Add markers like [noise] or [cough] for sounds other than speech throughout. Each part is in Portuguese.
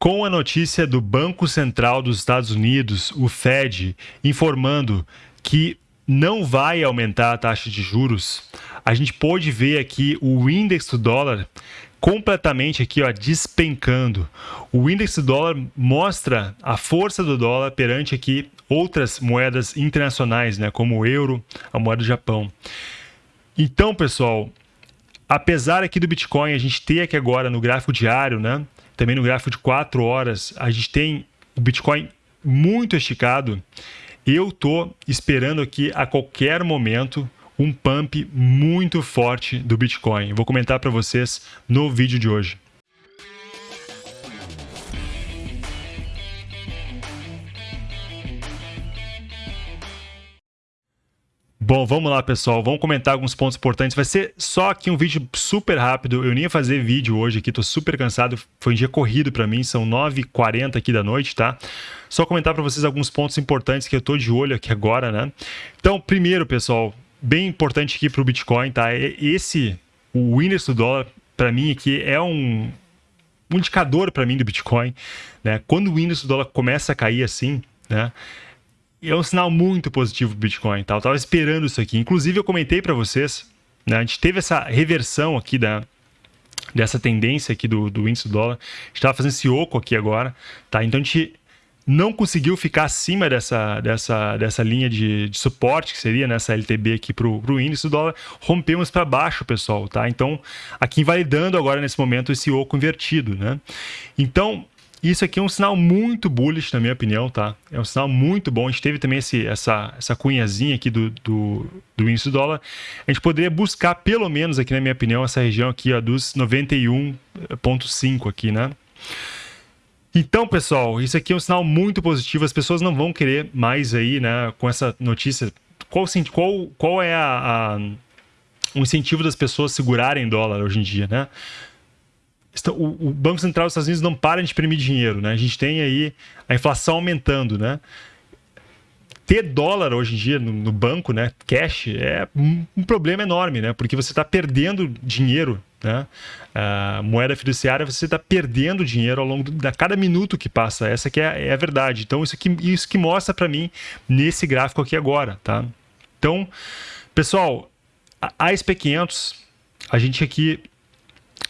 Com a notícia do Banco Central dos Estados Unidos, o Fed, informando que não vai aumentar a taxa de juros, a gente pode ver aqui o índice do dólar completamente aqui, ó, despencando. O índice do dólar mostra a força do dólar perante aqui outras moedas internacionais, né, como o euro, a moeda do Japão. Então, pessoal, apesar aqui do Bitcoin a gente ter aqui agora no gráfico diário, né, também no gráfico de 4 horas, a gente tem o Bitcoin muito esticado. Eu tô esperando aqui a qualquer momento um pump muito forte do Bitcoin. Vou comentar para vocês no vídeo de hoje. Bom, vamos lá, pessoal. Vamos comentar alguns pontos importantes. Vai ser só aqui um vídeo super rápido. Eu nem ia fazer vídeo hoje aqui, tô super cansado. Foi um dia corrido para mim, são 9h40 aqui da noite, tá? Só comentar para vocês alguns pontos importantes que eu tô de olho aqui agora, né? Então, primeiro, pessoal, bem importante aqui para o Bitcoin, tá? Esse, o índice do dólar, para mim aqui é um, um indicador para mim do Bitcoin, né? Quando o índice do dólar começa a cair assim, né? É um sinal muito positivo para o Bitcoin. Tá? Eu estava esperando isso aqui. Inclusive, eu comentei para vocês, né? a gente teve essa reversão aqui da, dessa tendência aqui do, do índice do dólar. A gente estava fazendo esse oco aqui agora. Tá? Então, a gente não conseguiu ficar acima dessa, dessa, dessa linha de, de suporte, que seria nessa LTB aqui para o índice do dólar, rompemos para baixo, pessoal, tá? Então, aqui invalidando agora nesse momento esse oco invertido, né? Então, isso aqui é um sinal muito bullish, na minha opinião, tá? É um sinal muito bom. A gente teve também esse, essa, essa cunhazinha aqui do, do, do índice do dólar. A gente poderia buscar, pelo menos aqui na minha opinião, essa região aqui ó, dos 91.5 aqui, né? Então, pessoal, isso aqui é um sinal muito positivo. As pessoas não vão querer mais aí, né, com essa notícia. Qual, qual, qual é a, a o incentivo das pessoas segurarem dólar hoje em dia, né? O, Banco Central dos Estados Unidos não para de imprimir dinheiro, né? A gente tem aí a inflação aumentando, né? Ter dólar hoje em dia no, no banco, né, cash, é um, um, problema enorme, né? Porque você está perdendo dinheiro, né? A moeda fiduciária, você está perdendo dinheiro ao longo de cada minuto que passa. Essa que é, é a verdade. Então, isso que, isso que mostra para mim nesse gráfico aqui agora, tá? Então, pessoal, a SP500, a gente aqui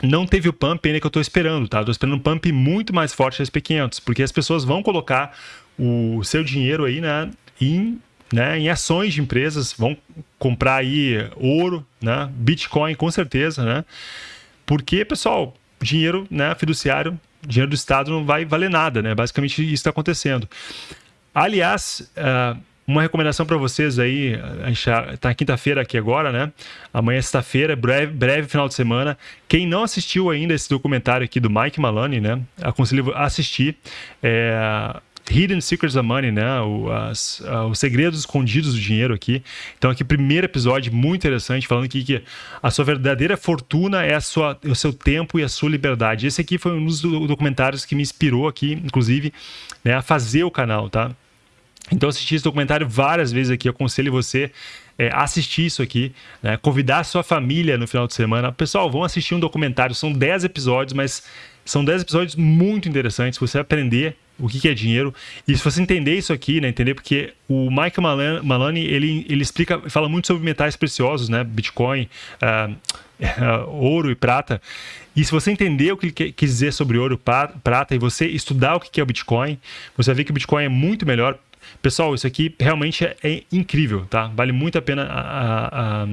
não teve o pump ainda que eu estou esperando, tá? Estou esperando um pump muito mais forte da SP500, porque as pessoas vão colocar o seu dinheiro aí né, em, né, em ações de empresas, vão comprar aí ouro, né, Bitcoin com certeza, né? Porque, pessoal, dinheiro né, fiduciário, dinheiro do Estado não vai valer nada, né? Basicamente isso está acontecendo. Aliás, uh, uma recomendação para vocês aí, a gente tá quinta-feira aqui agora, né? Amanhã é sexta-feira, breve, breve final de semana. Quem não assistiu ainda esse documentário aqui do Mike Maloney, né? Aconselho a assistir. É, Hidden Secrets of Money, né? O, as, uh, os segredos escondidos do dinheiro aqui. Então, aqui, primeiro episódio muito interessante, falando aqui que a sua verdadeira fortuna é a sua, o seu tempo e a sua liberdade. Esse aqui foi um dos documentários que me inspirou aqui, inclusive, né, a fazer o canal, tá? Então, assisti esse documentário várias vezes aqui. Eu aconselho você é, assistir isso aqui, né? convidar a sua família no final de semana. Pessoal, vão assistir um documentário. São 10 episódios, mas são 10 episódios muito interessantes. Você vai aprender o que, é dinheiro. E se você entender isso aqui, né, entender porque o Mike Maloney, ele, ele explica, fala muito sobre metais preciosos, né, Bitcoin, uh, [laughs] ouro e prata. E se você entender o que ele quis dizer sobre ouro e prata e você estudar o que é o Bitcoin, você vai ver que o Bitcoin é muito melhor Pessoal, isso aqui realmente é, é incrível, tá? Vale muito a pena a, a, a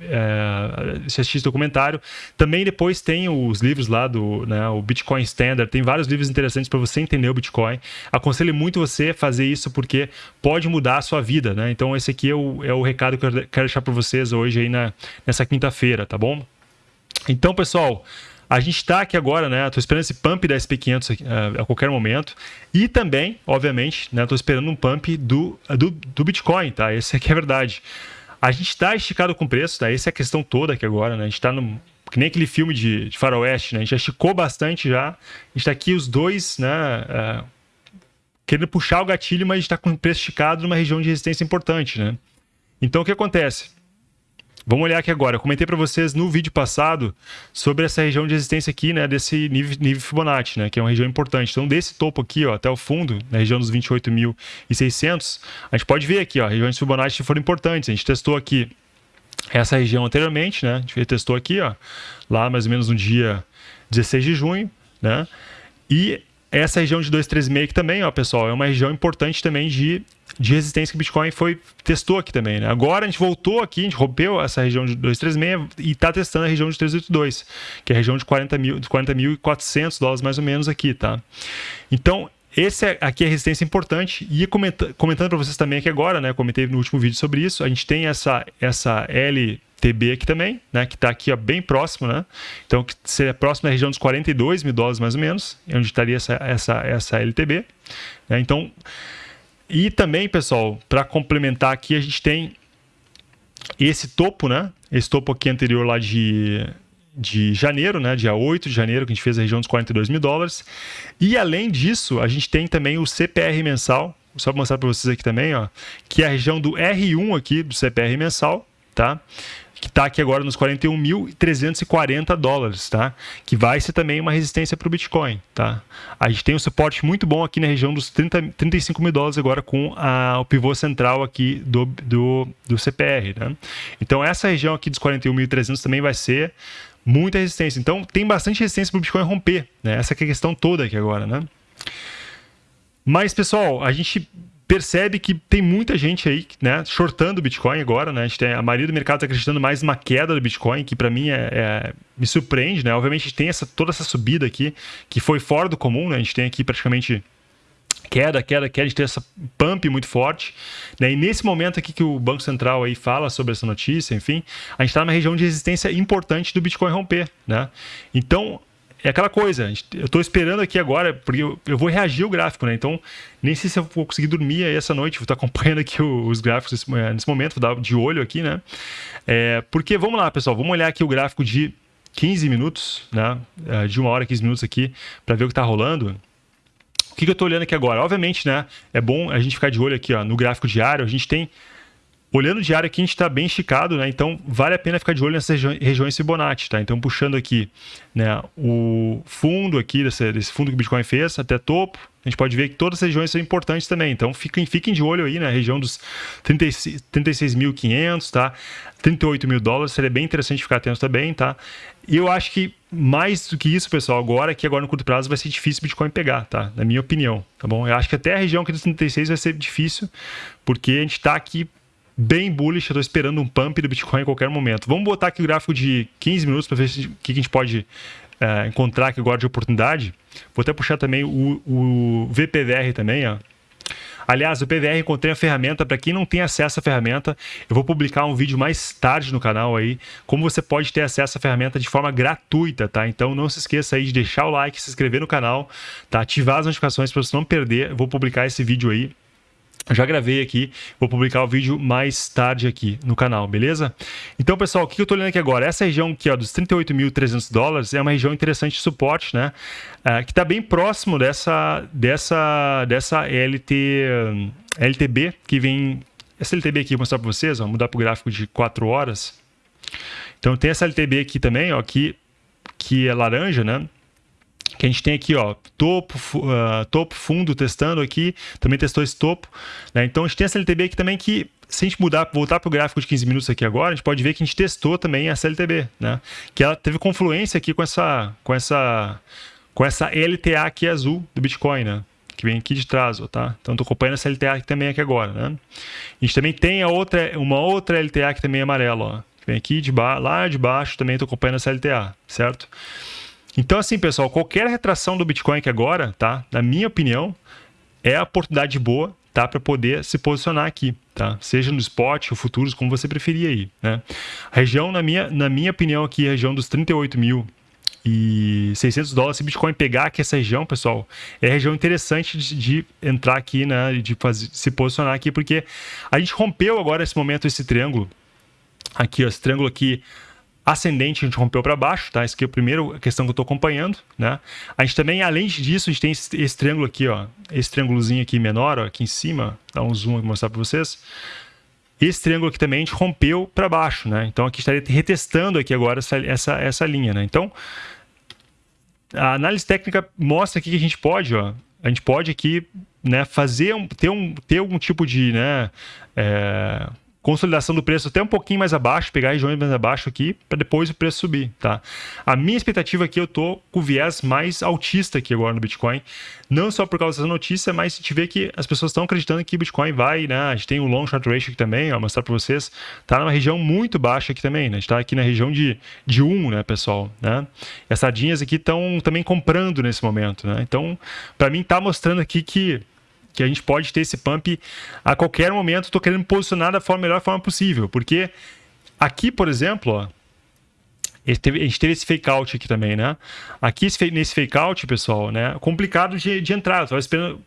é, assistir esse documentário. Também depois tem os livros lá do né, o Bitcoin Standard, tem vários livros interessantes para você entender o Bitcoin. Aconselho muito você fazer isso porque pode mudar a sua vida, né? Então esse aqui é o, é o recado que eu quero deixar para vocês hoje aí na, nessa quinta-feira, tá bom? Então, pessoal, a gente está aqui agora, né? Estou esperando esse pump da SP500 uh, a qualquer momento. E também, obviamente, né? Estou esperando um pump do, do, do Bitcoin, tá? Esse aqui é a verdade. A gente está esticado com preço, tá? Essa é a questão toda aqui agora, né? A gente está no. Que nem aquele filme de, de faroeste, né? A gente já esticou bastante já. A gente está aqui os dois, né? Uh, querendo puxar o gatilho, mas está com o preço esticado numa região de resistência importante, né? Então, o que acontece? Vamos olhar aqui agora. Eu comentei para vocês no vídeo passado sobre essa região de resistência aqui, né, desse nível, nível Fibonacci, né, que é uma região importante. Então, desse topo aqui, ó, até o fundo, na região dos 28.600, a gente pode ver aqui, ó, regiões de Fibonacci foram importantes. A gente testou aqui essa região anteriormente, né? A gente testou aqui, ó, lá mais ou menos no dia 16 de junho, né? E essa região de 236 aqui também, ó, pessoal, é uma região importante também de, de resistência que o Bitcoin foi testou aqui também, né? Agora a gente voltou aqui, a gente rompeu essa região de 236 e está testando a região de 382, que é a região de 40 mil, 40.400 dólares mais ou menos aqui, tá? Então, esse é, aqui é resistência importante. E comenta, comentando para vocês também aqui agora, né? Comentei no último vídeo sobre isso. A gente tem essa, essa LTB aqui também, né? Que está aqui ó, bem próximo, né? Então, que seria próximo da região dos 42 mil dólares mais ou menos, é onde estaria essa, essa, essa LTB. Né? Então, e também, pessoal, para complementar aqui, a gente tem esse topo, né? Esse topo aqui anterior lá de de janeiro, né, dia 8 de janeiro, que a gente fez a região dos 42 mil dólares. E além disso, a gente tem também o CPR mensal, só para mostrar para vocês aqui também, ó, que é a região do R1 aqui, do CPR mensal, tá? que está aqui agora nos 41.340 dólares, tá? Que vai ser também uma resistência para o Bitcoin, tá? A gente tem um suporte muito bom aqui na região dos 30, 35 mil dólares agora com a, o pivô central aqui do, do, do CPR, né? Então essa região aqui dos 41.300 também vai ser muita resistência. Então tem bastante resistência para o Bitcoin romper, né? Essa é a questão toda aqui agora, né? Mas, pessoal, a gente percebe que tem muita gente aí, né, shortando o Bitcoin agora, né? A, gente tem, a maioria do mercado está acreditando mais numa queda do Bitcoin, que para mim é, é, me surpreende, né? Obviamente a gente tem essa, toda essa subida aqui, que foi fora do comum, né? A gente tem aqui praticamente queda, queda, queda, a gente tem essa pump muito forte. Né? E nesse momento aqui que o Banco Central aí fala sobre essa notícia, enfim, a gente está numa região de resistência importante do Bitcoin romper. Né? Então, é aquela coisa, eu estou esperando aqui agora, porque eu, eu, vou reagir o gráfico, né? Então, nem sei se eu vou conseguir dormir aí essa noite, vou estar [laughs] acompanhando aqui os gráficos nesse, é, nesse momento, vou dar de olho aqui, né? É, porque, vamos lá, pessoal, vamos olhar aqui o gráfico de 15 minutos, né? É, de uma hora, 15 minutos aqui, para ver o que está rolando. O que, que eu estou olhando aqui agora? Obviamente, né? É bom a gente ficar de olho aqui ó, no gráfico diário, a gente tem Olhando o diário aqui, a gente está bem esticado, né? Então, vale a pena ficar de olho nessas regiões Fibonacci, tá? Então, puxando aqui né, o fundo aqui, desse, desse fundo que o Bitcoin fez, até topo, a gente pode ver que todas as regiões são importantes também. Então, fiquem, fiquem de olho aí na região dos 36.500, tá? 38 mil dólares, seria bem interessante ficar atento também, tá? E eu acho que mais do que isso, pessoal, agora que agora no curto prazo vai ser difícil o Bitcoin pegar, tá? Na minha opinião, tá bom? Eu acho que até a região aqui dos 36 vai ser difícil, porque a gente está aqui bem bullish. Eu estou esperando um pump do Bitcoin a qualquer momento. Vamos botar aqui o gráfico de 15 minutos para ver o que, a gente pode é, encontrar aqui agora de oportunidade. Vou até puxar também o, o VPVR também, ó. Aliás, o PVR encontrei a ferramenta. Para quem não tem acesso à ferramenta, eu vou publicar um vídeo mais tarde no canal aí, como você pode ter acesso à ferramenta de forma gratuita, tá? Então não se esqueça aí de deixar o like, se inscrever no canal, tá? Ativar as notificações para você não perder. Vou publicar esse vídeo aí já gravei aqui, vou publicar o vídeo mais tarde aqui no canal, beleza? Então, pessoal, o que eu estou olhando aqui agora? Essa região aqui ó, dos 38.300 dólares é uma região interessante de suporte, né? É, que está bem próximo dessa, dessa, dessa LT, LTB que vem... Essa LTB aqui, vou mostrar para vocês, ó, mudar para o gráfico de 4 horas. Então, tem essa LTB aqui também, ó, que, que é laranja, né? Que a gente tem aqui, ó, topo, uh, topo, fundo testando aqui, também testou esse topo, né? Então a gente tem essa LTB aqui também que, se a gente mudar, voltar para o gráfico de 15 minutos aqui agora, a gente pode ver que a gente testou também essa LTB, né? Que ela teve confluência aqui com essa, com essa, com essa LTA aqui azul do Bitcoin, né? que vem aqui de trás, tá? Então estou acompanhando essa LTA aqui também aqui agora, né? A gente também tem a outra, uma outra LTA que também é amarela, ó. Vem aqui de lá de baixo também estou acompanhando essa LTA, certo? Então, assim, pessoal, qualquer retração do Bitcoin que agora, tá? Na minha opinião, é a oportunidade boa, tá? Para poder se posicionar aqui, tá? Seja no spot ou futuros, como você preferir aí, né? A região, na minha, na minha opinião aqui, a região dos 38 mil e 600 dólares, se Bitcoin pegar aqui essa região, pessoal, é região interessante de, de entrar aqui, né? De fazer, se posicionar aqui, porque a gente rompeu agora, nesse momento, esse triângulo. Aqui, ó, esse triângulo aqui ascendente, a gente rompeu para baixo, tá? Isso aqui é a primeira questão que eu estou acompanhando, né? A gente também, além disso, a gente tem esse, esse triângulo aqui, ó, esse triângulozinho aqui menor, ó, aqui em cima, dá um zoom aqui mostrar para vocês. esse triângulo aqui também a gente rompeu para baixo, né? Então aqui estaria retestando aqui agora essa, essa, essa linha, né? Então a análise técnica mostra aqui que a gente pode, ó, a gente pode aqui, né, fazer um, ter um, ter algum tipo de, né, é, consolidação do preço até um pouquinho mais abaixo, pegar regiões mais abaixo aqui, para depois o preço subir, tá? A minha expectativa aqui, eu tô com o viés mais altista aqui agora no Bitcoin, não só por causa dessa notícia, mas gente vê que as pessoas estão acreditando que o Bitcoin vai, né? A gente tem o long short ratio aqui também, ó, mostrar para vocês, tá numa região muito baixa aqui também, né? A gente tá aqui na região de, de 1, né, pessoal, né? E as sardinhas aqui estão também comprando nesse momento, né? Então, para mim tá mostrando aqui que que a gente pode ter esse pump a qualquer momento. Estou querendo posicionar da forma, melhor forma possível, porque aqui, por exemplo, ó, a gente teve esse fake out aqui também, né? Aqui nesse fake out, pessoal, né? Complicado de, de entrar. Eu esperando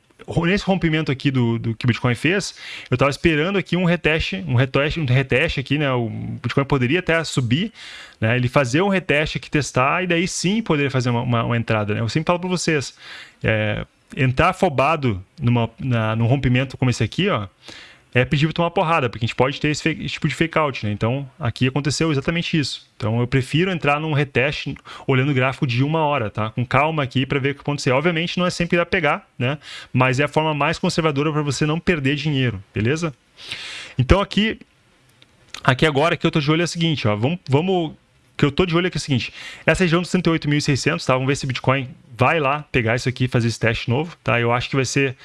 nesse rompimento aqui do, do que o Bitcoin fez, eu estava esperando aqui um reteste, um reteste, um reteste aqui, né? O Bitcoin poderia até subir, né? Ele fazer um reteste aqui, testar, e daí sim poderia fazer uma, uma, uma entrada, né? Eu sempre falo para vocês, é, entrar afobado numa, na, num rompimento como esse aqui, ó, é pedir tomar porrada, porque a gente pode ter esse, fake, esse, tipo de fake out, né? Então, aqui aconteceu exatamente isso. Então, eu prefiro entrar num reteste olhando o gráfico de uma hora, tá? Com calma aqui para ver o que acontecer. Obviamente, não é sempre que dá pegar, né? Mas é a forma mais conservadora para você não perder dinheiro, beleza? Então, aqui, aqui agora, que eu tô de olho é o seguinte, ó. Vamos, vamos que eu tô de olho aqui é o seguinte, essa região dos 38.600, tá? Vamos ver se Bitcoin vai lá pegar isso aqui fazer esse teste novo, tá? Eu acho que vai ser,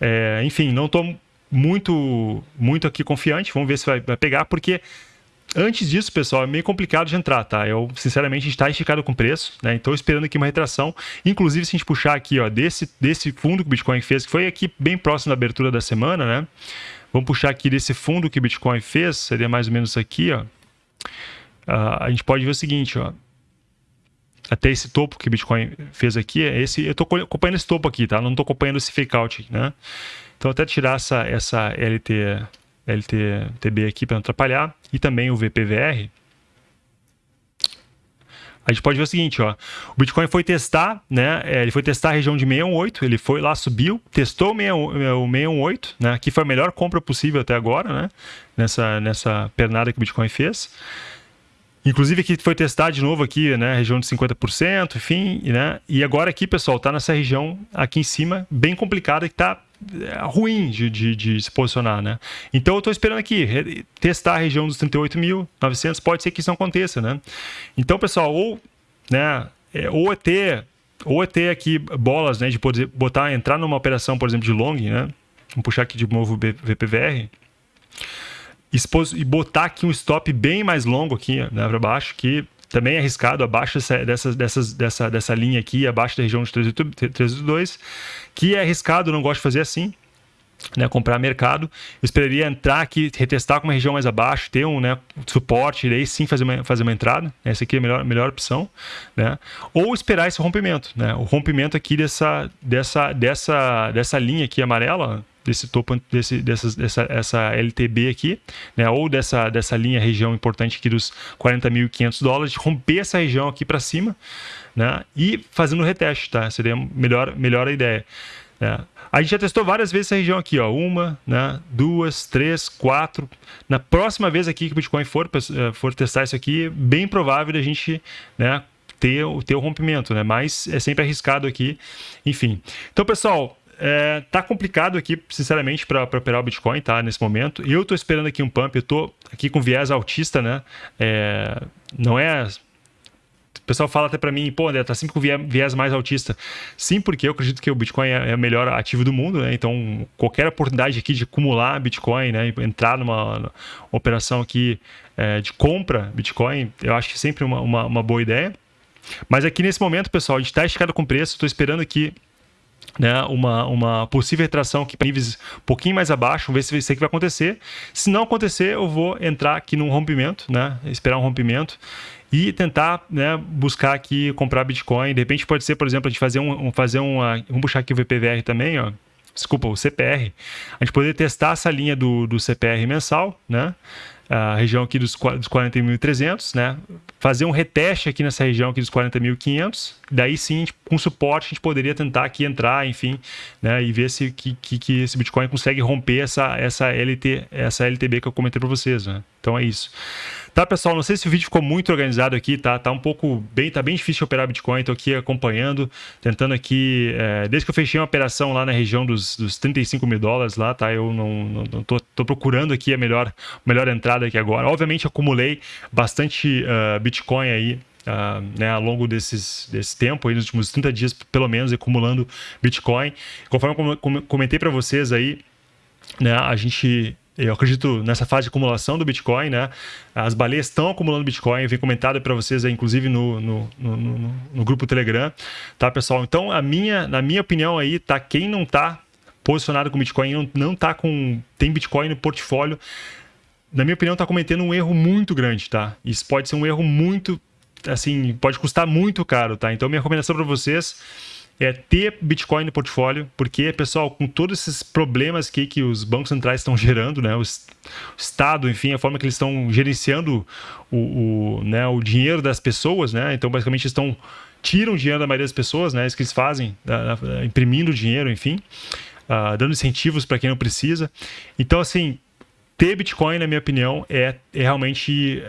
é, enfim, não tô muito, muito aqui confiante, vamos ver se vai, vai pegar, porque Antes disso, pessoal, é meio complicado de entrar, tá? Eu, sinceramente, está esticado com preço, né? Então, esperando aqui uma retração. Inclusive, se a gente puxar aqui, ó, desse, desse fundo que o Bitcoin fez, que foi aqui bem próximo da abertura da semana, né? Vamos puxar aqui desse fundo que o Bitcoin fez, seria mais ou menos aqui, ó a gente pode ver o seguinte, ó. Até esse topo que o Bitcoin fez aqui, é esse, eu estou acompanhando esse topo aqui, tá? Não estou acompanhando esse fake out, né? Então até tirar essa, essa LT, LTB aqui para não atrapalhar e também o VPVR. A gente pode ver o seguinte, ó, o Bitcoin foi testar, né? É, ele foi testar a região de 618, ele foi lá, subiu, testou o 618, né? Que foi a melhor compra possível até agora, né? Nessa, nessa pernada que o Bitcoin fez. Inclusive aqui foi testar de novo aqui, né, região de 50%, enfim, né? E agora aqui, pessoal, tá nessa região aqui em cima, bem complicada, que tá é, ruim de, de, de, se posicionar, né? Então eu estou esperando aqui testar a região dos 38.900, pode ser que isso não aconteça, né? Então, pessoal, ou, né, é, ou é ter ou é ter aqui bolas, né, de poder botar, entrar numa operação, por exemplo, de long, né? Vamos puxar aqui de novo o VPVR e botar aqui um stop bem mais longo aqui né, para baixo, que também é arriscado, abaixo dessa, dessa, dessa, dessa, linha aqui, abaixo da região de 382, que é arriscado, não gosto de fazer assim, né, comprar mercado. Esperaria entrar aqui, retestar com uma região mais abaixo, ter um né, suporte, e sim fazer uma, fazer uma entrada. Essa aqui é a melhor, melhor opção. Né? Ou esperar esse rompimento. Né? O rompimento aqui dessa, dessa, dessa, dessa linha aqui amarela, desse topo desse, dessa essa LTB aqui, né, ou dessa, dessa linha região importante aqui dos 40.500 dólares, romper essa região aqui para cima, né, e fazendo reteste, tá? Seria melhor, melhor a ideia. Né? A gente já testou várias vezes essa região aqui, ó, uma, né, duas, três, quatro. Na próxima vez aqui que o Bitcoin for, eh, for testar isso aqui, bem provável da gente, né, ter, ter o rompimento, né? Mas é sempre arriscado aqui, enfim. Então, pessoal, é, tá complicado aqui, sinceramente, para operar o Bitcoin, tá? Nesse momento. Eu tô esperando aqui um pump, eu tô aqui com viés altista, né? É, não é. O pessoal fala até para mim, pô, André, tá sempre com viés mais altista. Sim, porque eu acredito que o Bitcoin é, é o melhor ativo do mundo, né? Então, qualquer oportunidade aqui de acumular Bitcoin, né? Entrar numa, numa operação aqui é, de compra Bitcoin, eu acho que sempre uma, uma, uma boa ideia. Mas aqui nesse momento, pessoal, a gente está esticado com preço, estou esperando aqui né, uma, uma possível retração aqui para níveis um pouquinho mais abaixo, vamos ver se isso aqui vai acontecer. Se não acontecer, eu vou entrar aqui num rompimento, né, esperar um rompimento e tentar né, buscar aqui comprar Bitcoin. De repente pode ser, por exemplo, a gente fazer um, fazer uma, vamos puxar aqui o VPVR também, ó. Desculpa, o CPR. A gente poder testar essa linha do, do CPR mensal, né? A região aqui dos, dos 40.300, né? Fazer um reteste aqui nessa região aqui dos 40.500, daí sim, com suporte, a gente poderia tentar aqui entrar, enfim, né? E ver se que, que, que esse Bitcoin consegue romper essa, essa, LT, essa LTB que eu comentei para vocês, né? Então é isso. Tá, pessoal, não sei se o vídeo ficou muito organizado aqui, tá? Tá um pouco bem, tá bem difícil operar Bitcoin, tô aqui acompanhando, tentando aqui, é, desde que eu fechei uma operação lá na região dos, dos 35 mil dólares lá, tá? Eu não, não, não tô, tô, procurando aqui a melhor, melhor entrada aqui agora. Obviamente acumulei bastante uh, Bitcoin aí Uh, né, ao longo desses, desse tempo, aí, nos últimos 30 dias, pelo menos, acumulando Bitcoin. Conforme eu comentei para vocês aí, né, a gente eu acredito nessa fase de acumulação do Bitcoin, né? As baleias estão acumulando Bitcoin, vem comentado para vocês, aí, inclusive no, no, no, no, no grupo Telegram, tá, pessoal? Então, a minha, na minha opinião aí, tá? Quem não tá posicionado com Bitcoin, não, não tá com. tem Bitcoin no portfólio, na minha opinião, tá cometendo um erro muito grande, tá? Isso pode ser um erro muito. Assim, pode custar muito caro, tá? Então, minha recomendação para vocês é ter Bitcoin no portfólio, porque, pessoal, com todos esses problemas que, que os bancos centrais estão gerando, né, o, Estado, enfim, a forma que eles estão gerenciando o, o, né, o dinheiro das pessoas, né, então basicamente estão tiram dinheiro da maioria das pessoas, né, isso que eles fazem, imprimindo dinheiro, enfim, uh, dando incentivos para quem não precisa. Então, assim, ter Bitcoin, na minha opinião, é, é realmente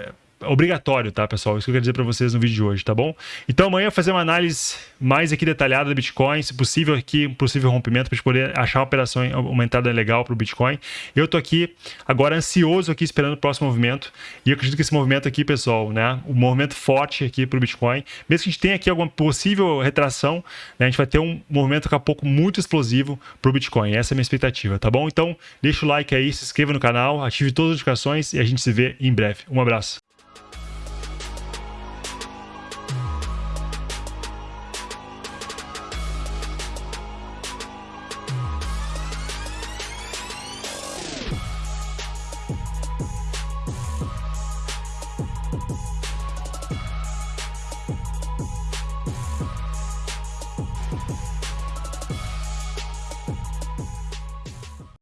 obrigatório, tá, pessoal? Isso que eu quero dizer para vocês no vídeo de hoje, tá bom? Então amanhã eu vou fazer uma análise mais aqui detalhada do Bitcoin, se possível aqui, um possível rompimento para poder achar uma operação, uma entrada legal para o Bitcoin. Eu tô aqui agora ansioso aqui esperando o próximo movimento e eu acredito que esse movimento aqui, pessoal, né, um movimento forte aqui para o Bitcoin, mesmo que a gente tenha aqui alguma possível retração, né, a gente vai ter um movimento daqui a pouco muito explosivo para o Bitcoin. Essa é a minha expectativa, tá bom? Então deixa o like aí, se inscreva no canal, ative todas as notificações e a gente se vê em breve. Um abraço.